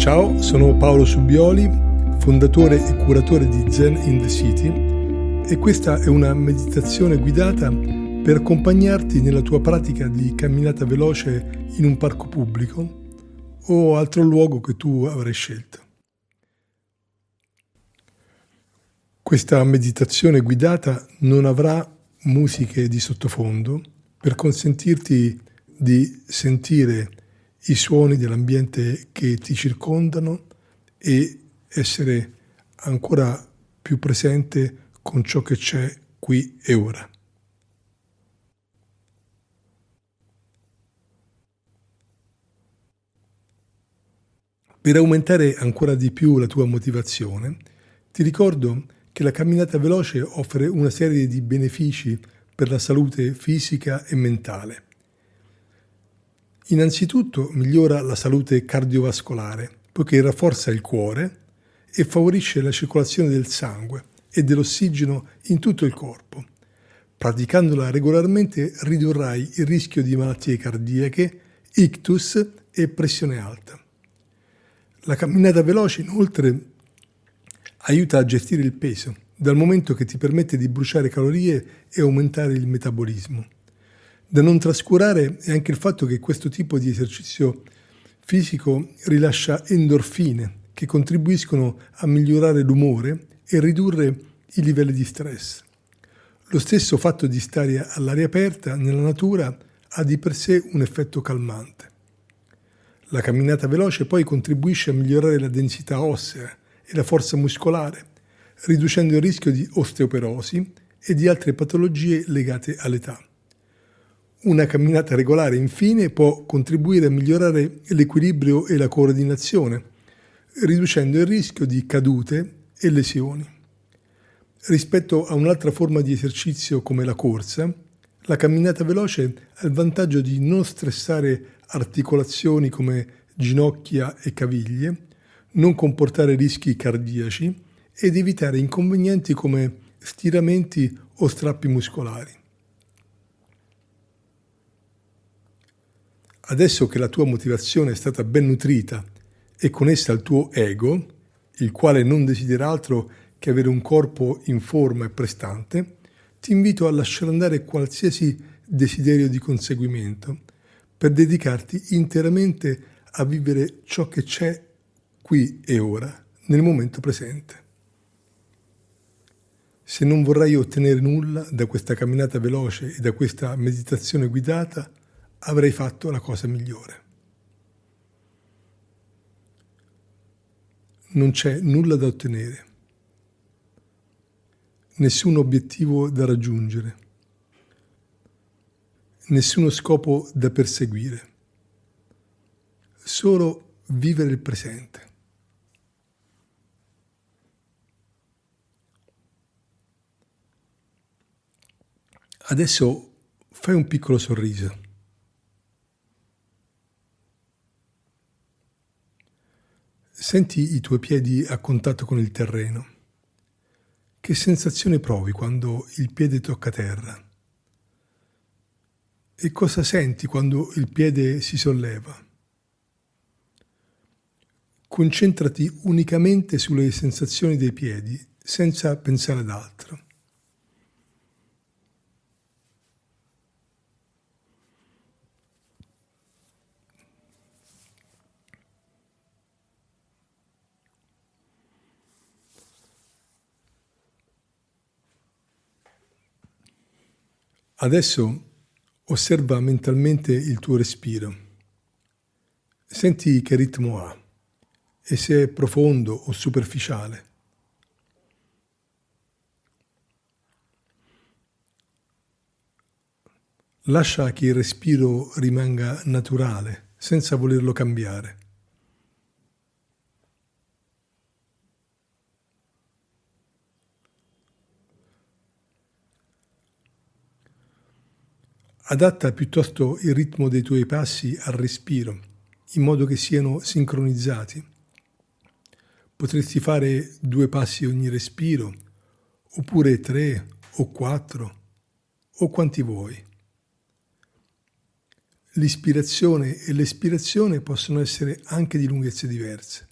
Ciao, sono Paolo Subioli, fondatore e curatore di Zen in the City e questa è una meditazione guidata per accompagnarti nella tua pratica di camminata veloce in un parco pubblico o altro luogo che tu avrai scelto. Questa meditazione guidata non avrà musiche di sottofondo per consentirti di sentire i suoni dell'ambiente che ti circondano e essere ancora più presente con ciò che c'è qui e ora. Per aumentare ancora di più la tua motivazione, ti ricordo che la camminata veloce offre una serie di benefici per la salute fisica e mentale. Innanzitutto migliora la salute cardiovascolare, poiché rafforza il cuore e favorisce la circolazione del sangue e dell'ossigeno in tutto il corpo. Praticandola regolarmente ridurrai il rischio di malattie cardiache, ictus e pressione alta. La camminata veloce inoltre aiuta a gestire il peso, dal momento che ti permette di bruciare calorie e aumentare il metabolismo. Da non trascurare è anche il fatto che questo tipo di esercizio fisico rilascia endorfine che contribuiscono a migliorare l'umore e ridurre i livelli di stress. Lo stesso fatto di stare all'aria aperta nella natura ha di per sé un effetto calmante. La camminata veloce poi contribuisce a migliorare la densità ossea e la forza muscolare, riducendo il rischio di osteoporosi e di altre patologie legate all'età. Una camminata regolare, infine, può contribuire a migliorare l'equilibrio e la coordinazione, riducendo il rischio di cadute e lesioni. Rispetto a un'altra forma di esercizio come la corsa, la camminata veloce ha il vantaggio di non stressare articolazioni come ginocchia e caviglie, non comportare rischi cardiaci ed evitare inconvenienti come stiramenti o strappi muscolari. Adesso che la tua motivazione è stata ben nutrita e connessa al tuo ego, il quale non desidera altro che avere un corpo in forma e prestante, ti invito a lasciare andare qualsiasi desiderio di conseguimento per dedicarti interamente a vivere ciò che c'è qui e ora, nel momento presente. Se non vorrai ottenere nulla da questa camminata veloce e da questa meditazione guidata, avrei fatto la cosa migliore. Non c'è nulla da ottenere, nessun obiettivo da raggiungere, nessuno scopo da perseguire, solo vivere il presente. Adesso fai un piccolo sorriso. Senti i tuoi piedi a contatto con il terreno. Che sensazione provi quando il piede tocca terra? E cosa senti quando il piede si solleva? Concentrati unicamente sulle sensazioni dei piedi, senza pensare ad altro. Adesso osserva mentalmente il tuo respiro. Senti che ritmo ha e se è profondo o superficiale. Lascia che il respiro rimanga naturale, senza volerlo cambiare. Adatta piuttosto il ritmo dei tuoi passi al respiro, in modo che siano sincronizzati. Potresti fare due passi ogni respiro, oppure tre o quattro, o quanti vuoi. L'ispirazione e l'espirazione possono essere anche di lunghezze diverse.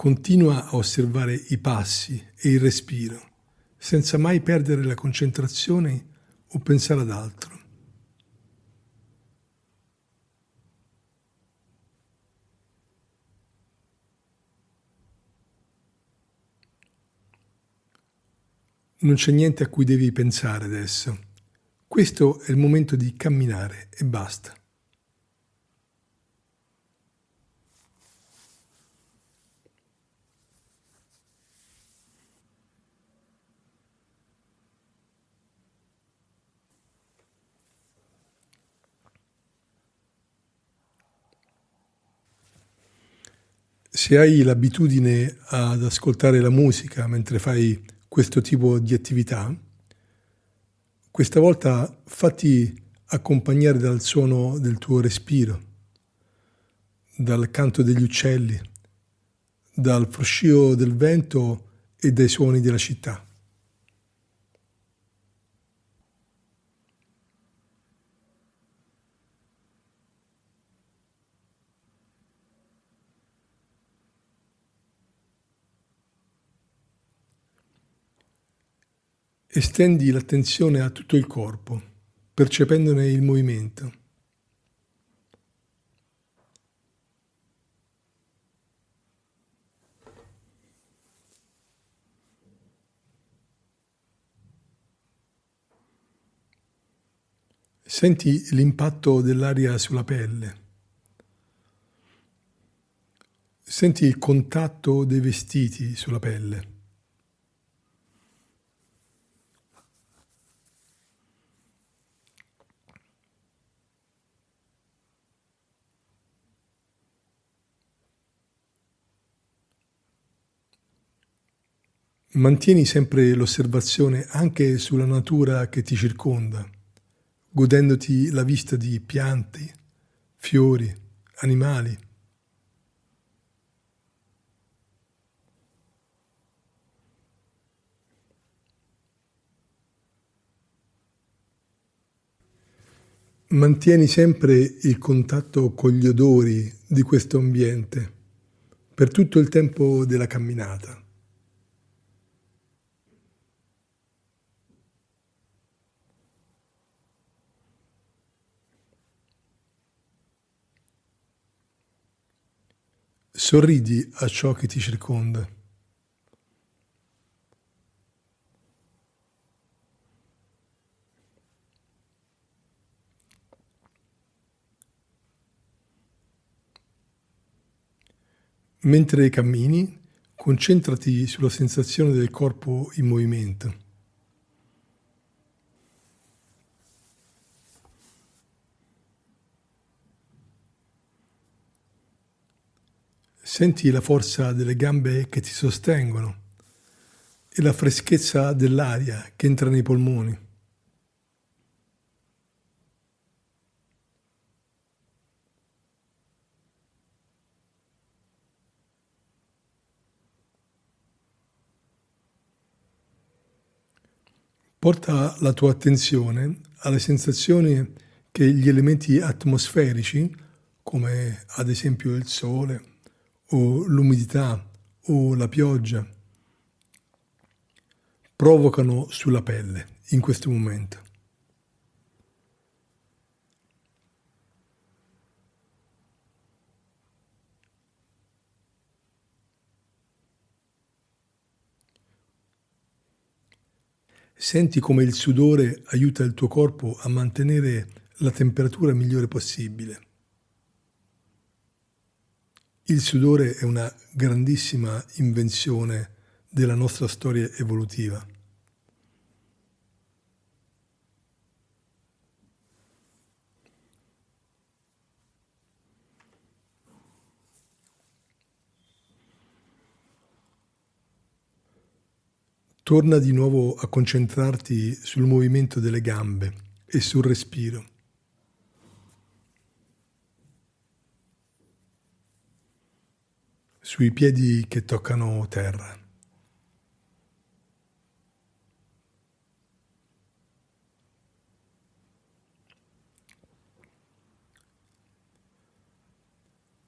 Continua a osservare i passi e il respiro, senza mai perdere la concentrazione o pensare ad altro. Non c'è niente a cui devi pensare adesso. Questo è il momento di camminare e basta. Se hai l'abitudine ad ascoltare la musica mentre fai questo tipo di attività, questa volta fatti accompagnare dal suono del tuo respiro, dal canto degli uccelli, dal fruscio del vento e dai suoni della città. Estendi l'attenzione a tutto il corpo, percependone il movimento. Senti l'impatto dell'aria sulla pelle. Senti il contatto dei vestiti sulla pelle. Mantieni sempre l'osservazione anche sulla natura che ti circonda, godendoti la vista di piante, fiori, animali. Mantieni sempre il contatto con gli odori di questo ambiente per tutto il tempo della camminata. Sorridi a ciò che ti circonda. Mentre cammini, concentrati sulla sensazione del corpo in movimento. Senti la forza delle gambe che ti sostengono e la freschezza dell'aria che entra nei polmoni. Porta la tua attenzione alle sensazioni che gli elementi atmosferici, come ad esempio il sole, o l'umidità o la pioggia provocano sulla pelle in questo momento. Senti come il sudore aiuta il tuo corpo a mantenere la temperatura migliore possibile. Il sudore è una grandissima invenzione della nostra storia evolutiva. Torna di nuovo a concentrarti sul movimento delle gambe e sul respiro. Sui piedi che toccano terra.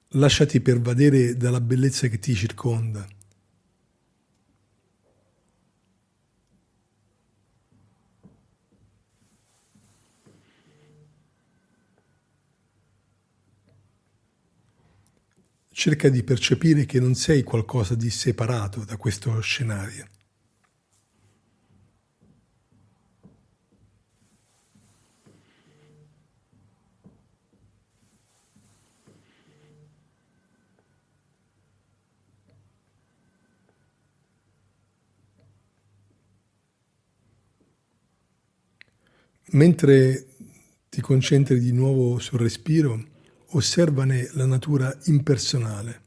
Lasciati pervadere dalla bellezza che ti circonda. Cerca di percepire che non sei qualcosa di separato da questo scenario. Mentre ti concentri di nuovo sul respiro, osservane la natura impersonale.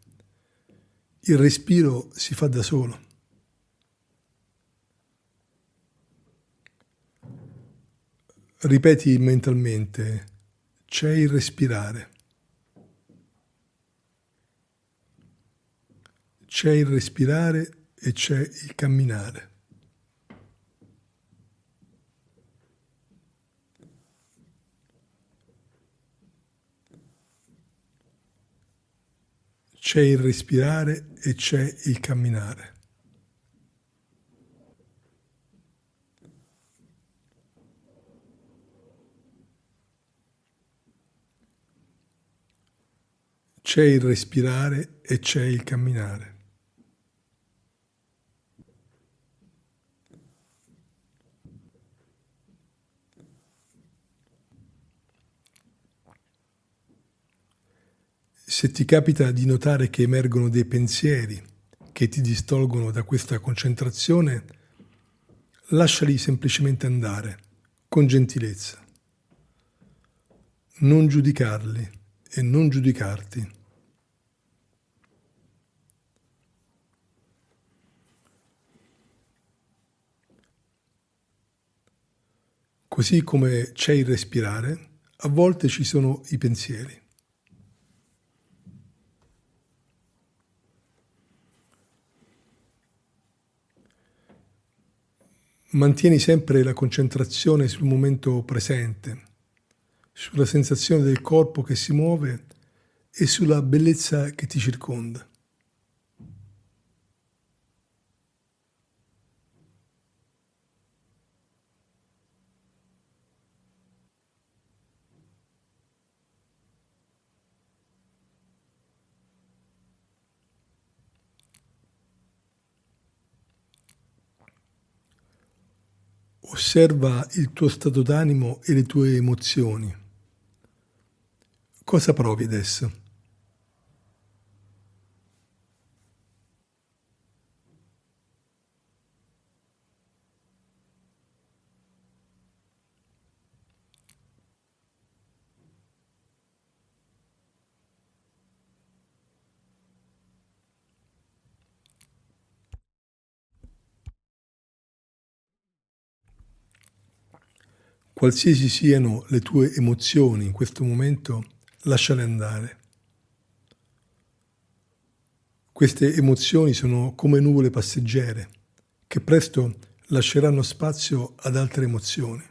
Il respiro si fa da solo. Ripeti mentalmente, c'è il respirare. C'è il respirare e c'è il camminare. C'è il respirare e c'è il camminare. C'è il respirare e c'è il camminare. Se ti capita di notare che emergono dei pensieri che ti distolgono da questa concentrazione, lasciali semplicemente andare, con gentilezza. Non giudicarli e non giudicarti. Così come c'è il respirare, a volte ci sono i pensieri. Mantieni sempre la concentrazione sul momento presente, sulla sensazione del corpo che si muove e sulla bellezza che ti circonda. Osserva il tuo stato d'animo e le tue emozioni. Cosa provi adesso? Qualsiasi siano le tue emozioni in questo momento, lasciale andare. Queste emozioni sono come nuvole passeggere che presto lasceranno spazio ad altre emozioni.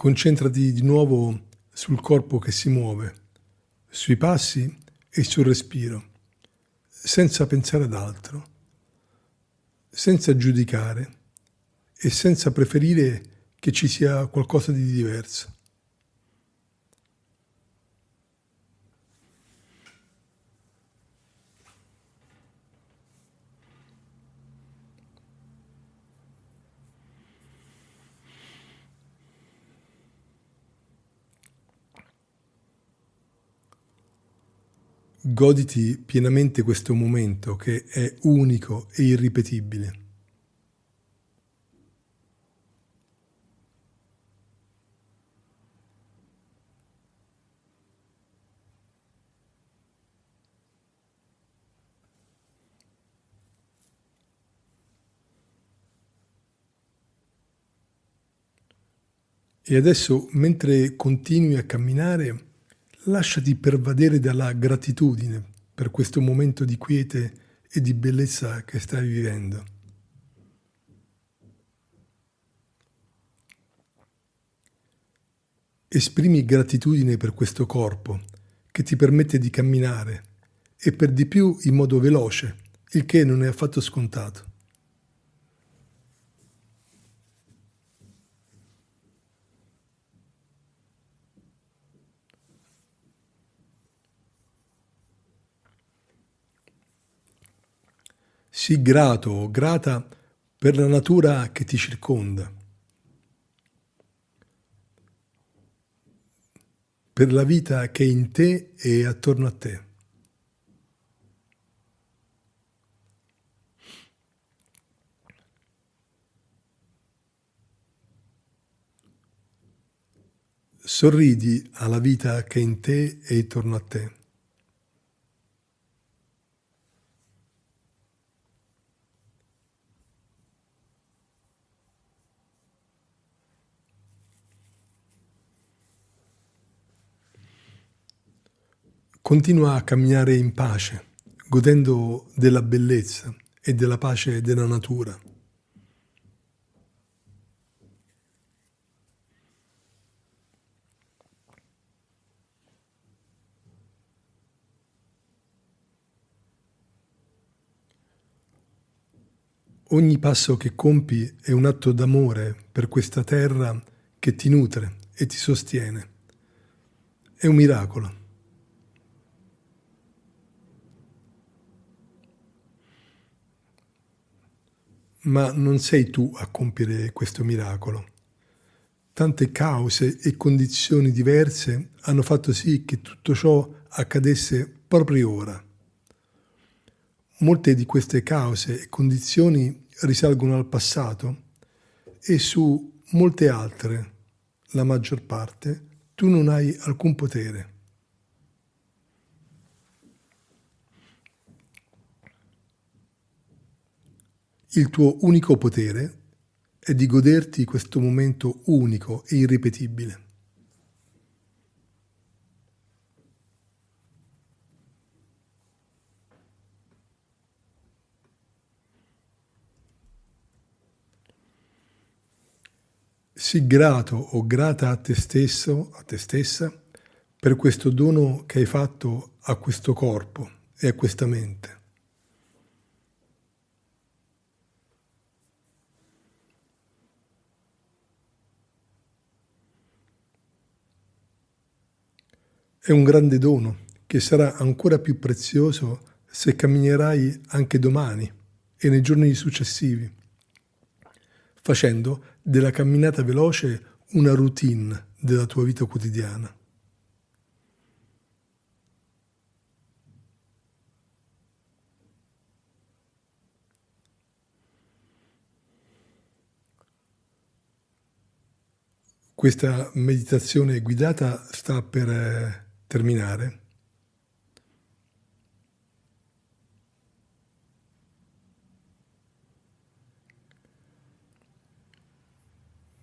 Concentrati di nuovo sul corpo che si muove, sui passi e sul respiro, senza pensare ad altro, senza giudicare e senza preferire che ci sia qualcosa di diverso. Goditi pienamente questo momento che è unico e irripetibile. E adesso, mentre continui a camminare, lasciati pervadere dalla gratitudine per questo momento di quiete e di bellezza che stai vivendo. Esprimi gratitudine per questo corpo che ti permette di camminare e per di più in modo veloce, il che non è affatto scontato. Sii grato o grata per la natura che ti circonda, per la vita che è in te e attorno a te. Sorridi alla vita che è in te e intorno a te. Continua a camminare in pace, godendo della bellezza e della pace della natura. Ogni passo che compi è un atto d'amore per questa terra che ti nutre e ti sostiene. È un miracolo. Ma non sei tu a compiere questo miracolo. Tante cause e condizioni diverse hanno fatto sì che tutto ciò accadesse proprio ora. Molte di queste cause e condizioni risalgono al passato e su molte altre, la maggior parte, tu non hai alcun potere. Il tuo unico potere è di goderti questo momento unico e irripetibile. Sii grato o grata a te stesso, a te stessa, per questo dono che hai fatto a questo corpo e a questa mente. È un grande dono che sarà ancora più prezioso se camminerai anche domani e nei giorni successivi, facendo della camminata veloce una routine della tua vita quotidiana. Questa meditazione guidata sta per eh, terminare.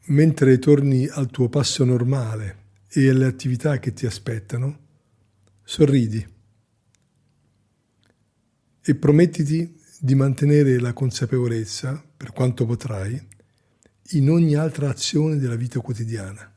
Mentre torni al tuo passo normale e alle attività che ti aspettano, sorridi e promettiti di mantenere la consapevolezza, per quanto potrai, in ogni altra azione della vita quotidiana.